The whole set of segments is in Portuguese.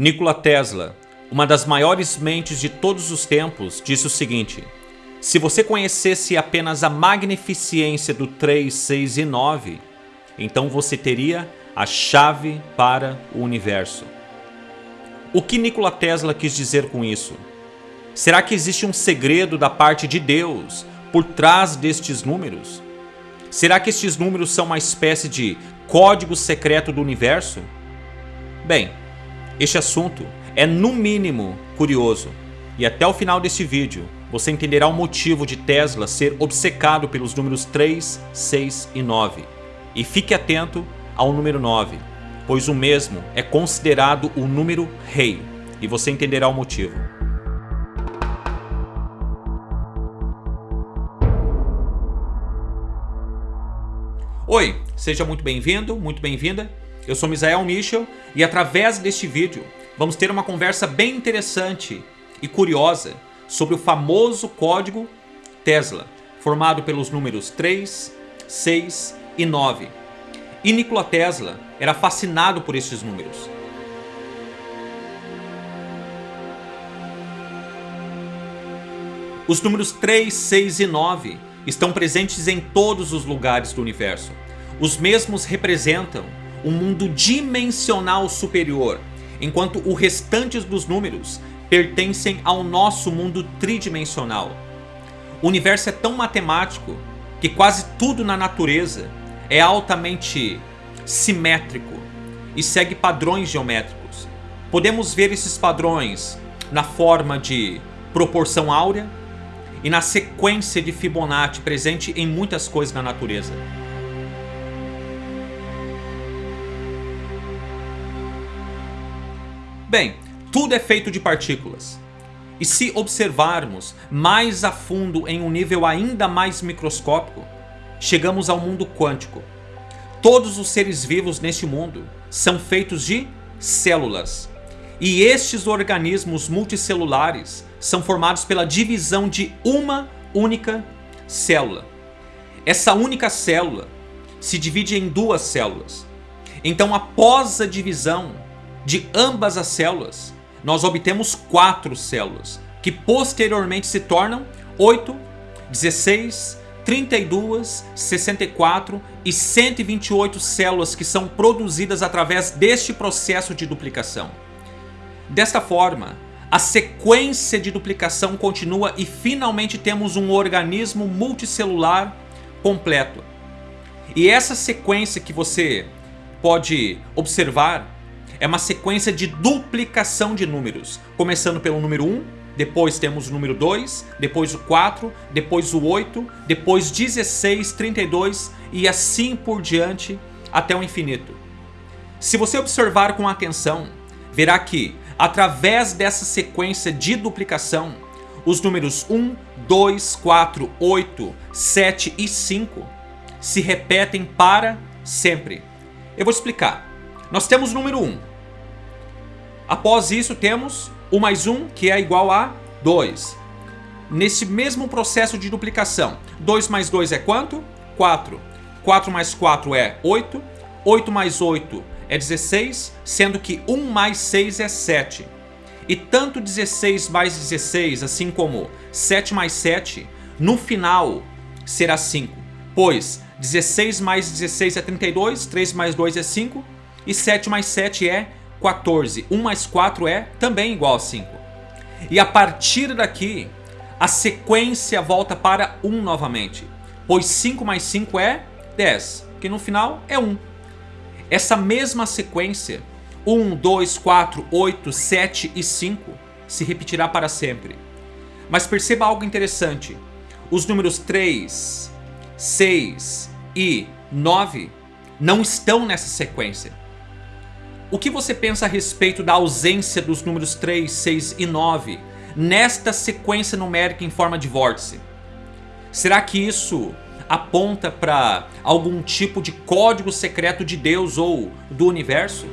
Nikola Tesla, uma das maiores mentes de todos os tempos, disse o seguinte Se você conhecesse apenas a magnificência do 3, 6 e 9, então você teria a chave para o universo. O que Nikola Tesla quis dizer com isso? Será que existe um segredo da parte de Deus por trás destes números? Será que estes números são uma espécie de código secreto do universo? Bem, este assunto é no mínimo curioso e até o final deste vídeo você entenderá o motivo de Tesla ser obcecado pelos números 3, 6 e 9. E fique atento ao número 9, pois o mesmo é considerado o número rei e você entenderá o motivo. Oi, seja muito bem-vindo, muito bem-vinda. Eu sou Misael Michel e através deste vídeo vamos ter uma conversa bem interessante e curiosa sobre o famoso código Tesla, formado pelos números 3, 6 e 9. E Nikola Tesla era fascinado por estes números. Os números 3, 6 e 9 estão presentes em todos os lugares do universo. Os mesmos representam um mundo dimensional superior, enquanto o restante dos números pertencem ao nosso mundo tridimensional. O universo é tão matemático que quase tudo na natureza é altamente simétrico e segue padrões geométricos. Podemos ver esses padrões na forma de proporção áurea e na sequência de Fibonacci presente em muitas coisas na natureza. Bem, tudo é feito de partículas. E se observarmos mais a fundo em um nível ainda mais microscópico, chegamos ao mundo quântico. Todos os seres vivos neste mundo são feitos de células. E estes organismos multicelulares são formados pela divisão de uma única célula. Essa única célula se divide em duas células. Então após a divisão, de ambas as células, nós obtemos quatro células, que posteriormente se tornam 8, 16, 32, 64 e 128 células que são produzidas através deste processo de duplicação. Desta forma, a sequência de duplicação continua e finalmente temos um organismo multicelular completo. E essa sequência que você pode observar é uma sequência de duplicação de números, começando pelo número 1, depois temos o número 2, depois o 4, depois o 8, depois 16, 32 e assim por diante até o infinito. Se você observar com atenção, verá que através dessa sequência de duplicação, os números 1, 2, 4, 8, 7 e 5 se repetem para sempre. Eu vou explicar. Nós temos o número 1, Após isso temos o mais 1 que é igual a 2. Nesse mesmo processo de duplicação, 2 mais 2 é quanto? 4. 4 mais 4 é 8. 8 mais 8 é 16, sendo que 1 mais 6 é 7. E tanto 16 mais 16, assim como 7 mais 7, no final será 5. Pois 16 mais 16 é 32, 3 mais 2 é 5 e 7 mais 7 é 14. 1 mais 4 é também igual a 5. E a partir daqui, a sequência volta para 1 novamente. Pois 5 mais 5 é 10, que no final é 1. Essa mesma sequência, 1, 2, 4, 8, 7 e 5, se repetirá para sempre. Mas perceba algo interessante. Os números 3, 6 e 9 não estão nessa sequência. O que você pensa a respeito da ausência dos números 3, 6 e 9 nesta sequência numérica em forma de vórtice? Será que isso aponta para algum tipo de código secreto de Deus ou do universo?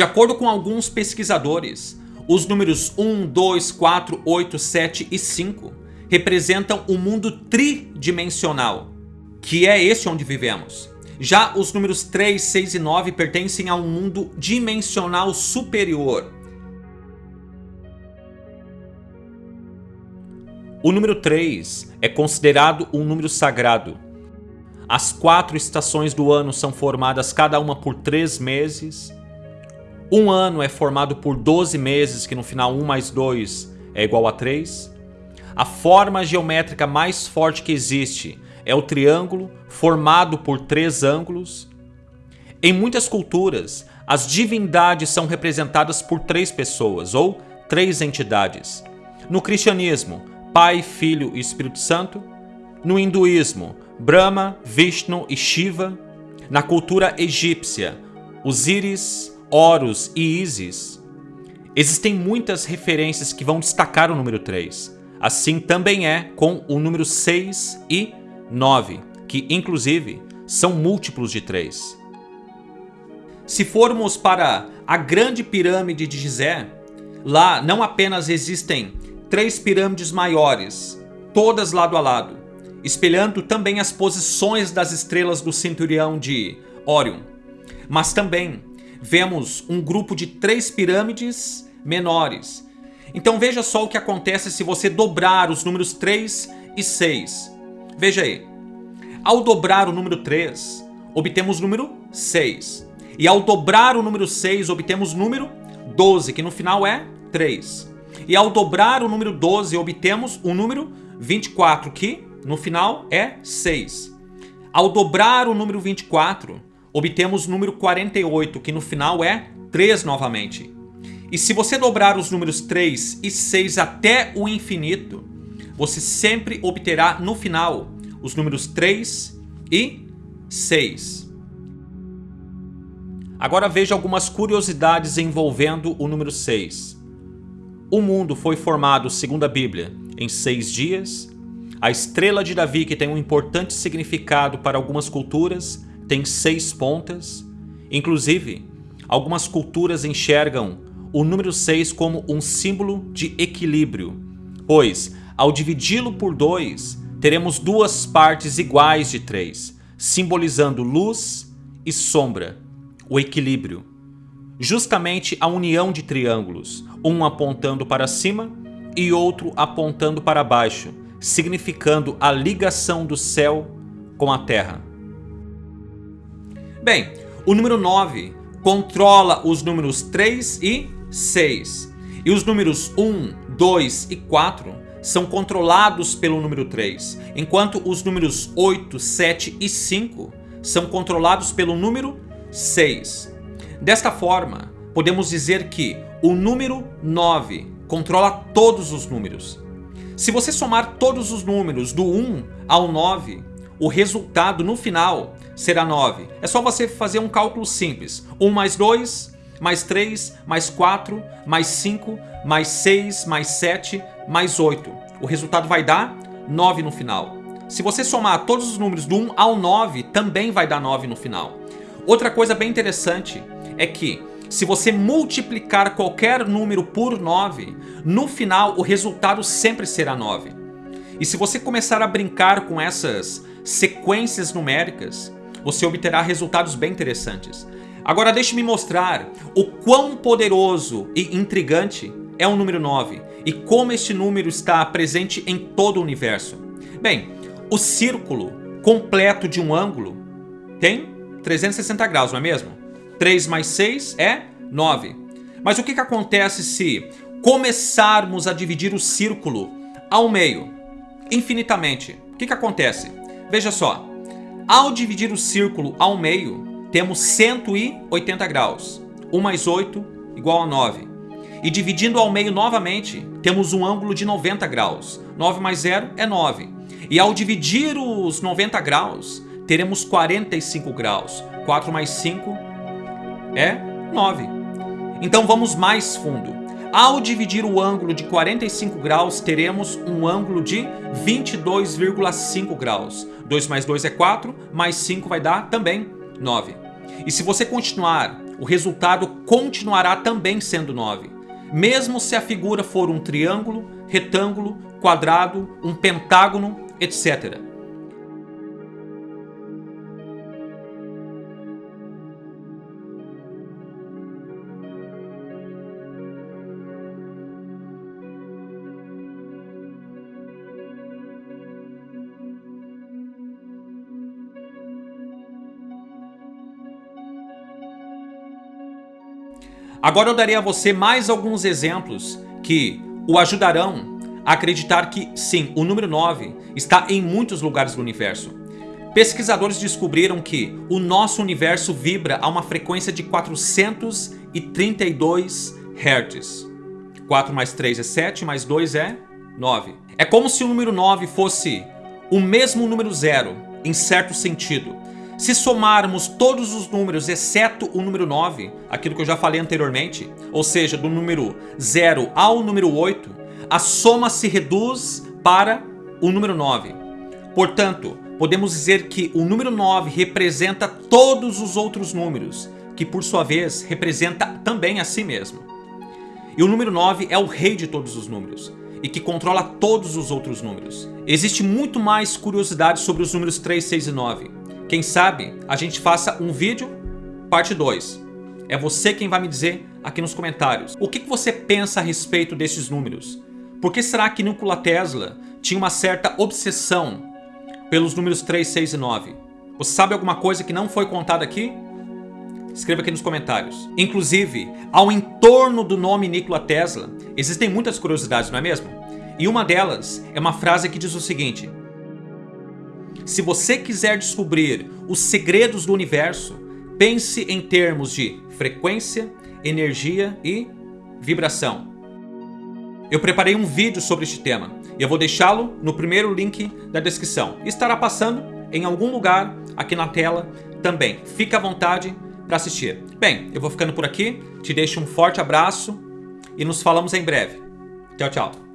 De acordo com alguns pesquisadores, os números 1, 2, 4, 8, 7 e 5 representam o um mundo tridimensional, que é esse onde vivemos. Já os números 3, 6 e 9 pertencem a um mundo dimensional superior. O número 3 é considerado um número sagrado. As quatro estações do ano são formadas cada uma por três meses. Um ano é formado por 12 meses, que no final 1 mais 2 é igual a 3. A forma geométrica mais forte que existe é o triângulo, formado por três ângulos. Em muitas culturas, as divindades são representadas por três pessoas ou três entidades. No cristianismo, Pai, Filho e Espírito Santo. No hinduísmo, Brahma, Vishnu e Shiva. Na cultura egípcia, Osíris, Horus e Isis. Existem muitas referências que vão destacar o número 3. Assim também é com o número 6 e 9, que inclusive são múltiplos de 3. Se formos para a grande pirâmide de Gizé, lá não apenas existem três pirâmides maiores, todas lado a lado, espelhando também as posições das estrelas do cinturão de Órion, mas também vemos um grupo de três pirâmides menores. Então veja só o que acontece se você dobrar os números 3 e 6. Veja aí. Ao dobrar o número 3, obtemos o número 6. E ao dobrar o número 6, obtemos o número 12, que no final é 3. E ao dobrar o número 12, obtemos o número 24, que no final é 6. Ao dobrar o número 24, obtemos o número 48, que no final é 3 novamente. E se você dobrar os números 3 e 6 até o infinito, você sempre obterá no final os números 3 e 6. Agora veja algumas curiosidades envolvendo o número 6. O mundo foi formado, segundo a Bíblia, em seis dias. A estrela de Davi, que tem um importante significado para algumas culturas, tem seis pontas. Inclusive, algumas culturas enxergam o número 6 como um símbolo de equilíbrio, pois ao dividi-lo por 2, teremos duas partes iguais de 3, simbolizando luz e sombra, o equilíbrio. Justamente a união de triângulos, um apontando para cima e outro apontando para baixo, significando a ligação do céu com a terra. Bem, o número 9 controla os números 3 e 6. E os números 1, 2 e 4 são controlados pelo número 3, enquanto os números 8, 7 e 5 são controlados pelo número 6. Desta forma, podemos dizer que o número 9 controla todos os números. Se você somar todos os números do 1 ao 9, o resultado no final será 9. É só você fazer um cálculo simples. 1 mais 2 mais 3, mais 4, mais 5, mais 6, mais 7, mais 8. O resultado vai dar 9 no final. Se você somar todos os números do 1 ao 9, também vai dar 9 no final. Outra coisa bem interessante é que se você multiplicar qualquer número por 9, no final o resultado sempre será 9. E se você começar a brincar com essas sequências numéricas, você obterá resultados bem interessantes. Agora deixe-me mostrar o quão poderoso e intrigante é o número 9 e como este número está presente em todo o universo. Bem, o círculo completo de um ângulo tem 360 graus, não é mesmo? 3 mais 6 é 9. Mas o que, que acontece se começarmos a dividir o círculo ao meio, infinitamente? O que, que acontece? Veja só, ao dividir o círculo ao meio, temos 180 graus. 1 mais 8 igual a 9. E dividindo ao meio novamente, temos um ângulo de 90 graus. 9 mais 0 é 9. E ao dividir os 90 graus, teremos 45 graus. 4 mais 5 é 9. Então vamos mais fundo. Ao dividir o ângulo de 45 graus, teremos um ângulo de 22,5 graus. 2 mais 2 é 4, mais 5 vai dar também 9. E se você continuar o resultado continuará também sendo 9. Mesmo se a figura for um triângulo, retângulo, quadrado, um pentágono, etc. Agora eu darei a você mais alguns exemplos que o ajudarão a acreditar que, sim, o número 9 está em muitos lugares do universo. Pesquisadores descobriram que o nosso universo vibra a uma frequência de 432 Hz. 4 mais 3 é 7, mais 2 é 9. É como se o número 9 fosse o mesmo número zero, em certo sentido. Se somarmos todos os números, exceto o número 9, aquilo que eu já falei anteriormente, ou seja, do número 0 ao número 8, a soma se reduz para o número 9. Portanto, podemos dizer que o número 9 representa todos os outros números, que por sua vez representa também a si mesmo. E o número 9 é o rei de todos os números e que controla todos os outros números. Existe muito mais curiosidade sobre os números 3, 6 e 9. Quem sabe a gente faça um vídeo parte 2. É você quem vai me dizer aqui nos comentários. O que você pensa a respeito desses números? Por que será que Nikola Tesla tinha uma certa obsessão pelos números 3, 6 e 9? Você sabe alguma coisa que não foi contada aqui? Escreva aqui nos comentários. Inclusive, ao entorno do nome Nikola Tesla, existem muitas curiosidades, não é mesmo? E uma delas é uma frase que diz o seguinte se você quiser descobrir os segredos do universo, pense em termos de frequência, energia e vibração. Eu preparei um vídeo sobre este tema e eu vou deixá-lo no primeiro link da descrição. Estará passando em algum lugar aqui na tela também. Fique à vontade para assistir. Bem, eu vou ficando por aqui, te deixo um forte abraço e nos falamos em breve. Tchau, tchau.